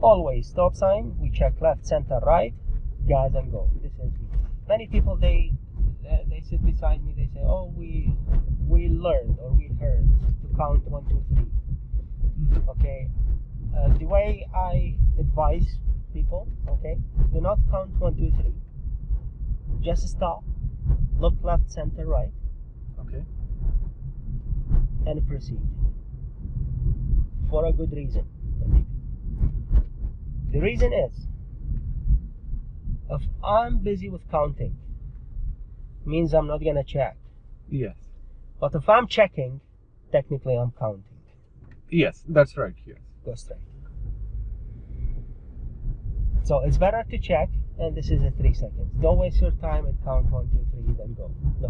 always stop sign we check left center right gas and go. This is many people they uh, they sit beside me they say oh we we learned or we heard to count one two three. Okay. Uh, the way i advise people okay do not count one two three. Just stop look left center right Okay. and proceed. For a good reason. The reason is if i'm busy with counting means i'm not gonna check Yes. but if i'm checking technically i'm counting Yes, that's right. Yes. go straight so it's better to check and this is a three seconds don't waste your time and count one two three then go no